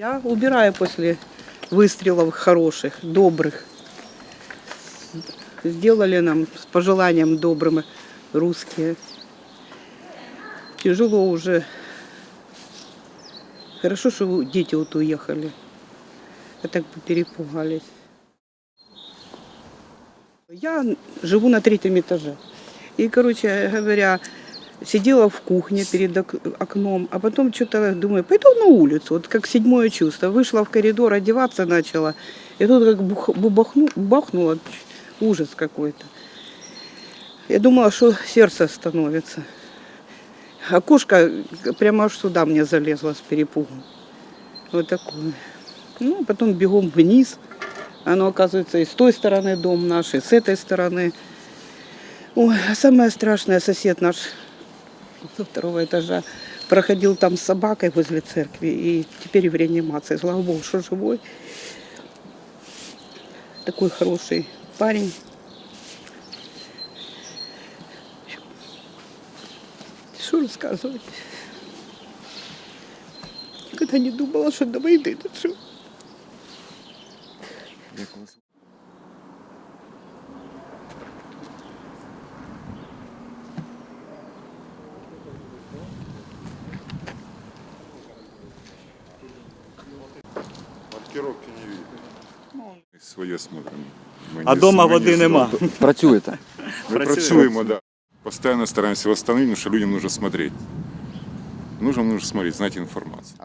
Я убираю после выстрелов хороших, добрых. Сделали нам с пожеланием добрым русские. Тяжело уже. Хорошо, что дети вот уехали. А так бы перепугались. Я живу на третьем этаже. И, короче говоря, сидела в кухне перед ок- окном, а потом что-то думаю, пойду на улицу, вот как седьмое чувство. Вышла в коридор, одеваться начала, и тут как бубахну, бахнуло, ужас какой-то. Я думала, что сердце остановится. А кошка прямо аж сюда мне залезла с перепугу. Вот такое. Ну, потом бегом вниз. Оно, оказывается, и с той стороны дом наш, и с этой стороны. Ой, а самое страшное, сосед наш со второго этажа проходил там с собакой возле церкви, и теперь в реанимации. Слава Богу, что живой. Такой хороший парень. Что рассказывать? Никогда не думала, что до войны доживу. Маркировки не видно. Своє смотримо. Ми А не- дома ми не води з- нема. Працюєте. Ми працюємо, да. Постоянно стараемся восстановить, потому что людям нужно смотреть. Нужно, нужно смотреть, знать информацию.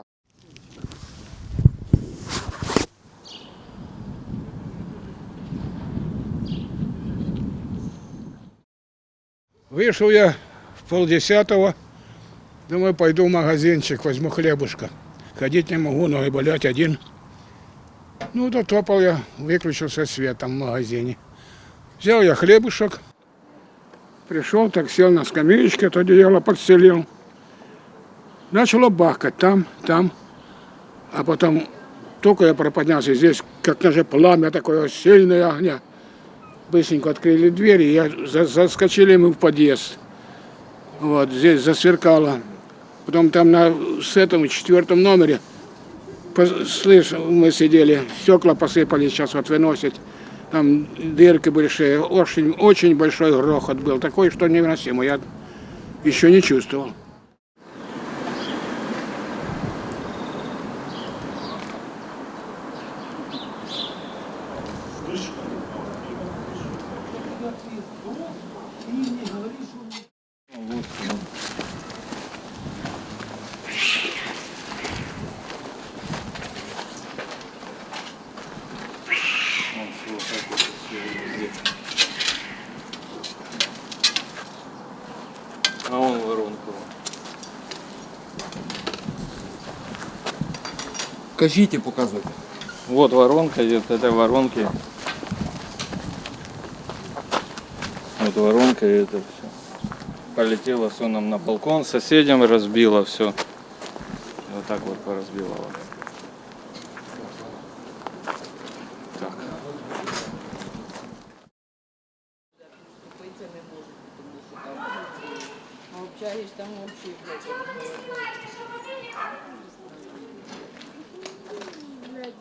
Вышел я в полдесятого. Думаю, пойду в магазинчик, возьму хлебушка. Ходить не могу, ноги болят один. Ну, дотопал я, выключился свет там в магазине. Взял я хлебушек. Пришел, так сел на скамеечке, то одеяло подстелил. Начало бахкать там, там. А потом только я проподнялся здесь, как даже пламя такое сильное огня. Быстренько открыли двери, я за- заскочили мы в подъезд. Вот, здесь засверкало. Потом там на с этом четвертом номере, слышь, мы сидели, стекла посыпались, сейчас вот выносят. Там дырки большие, очень, очень большой грохот был, такой, что невыносимо. Я еще не чувствовал. А он воронку. Кажіть і показуйте. Вот воронка идет, это воронки. Вот воронка и это все. Полетело все нам на балкон, соседям разбило все. Вот так вот поразбивало. Так. Общаешь там вообще, блядь, Блядь,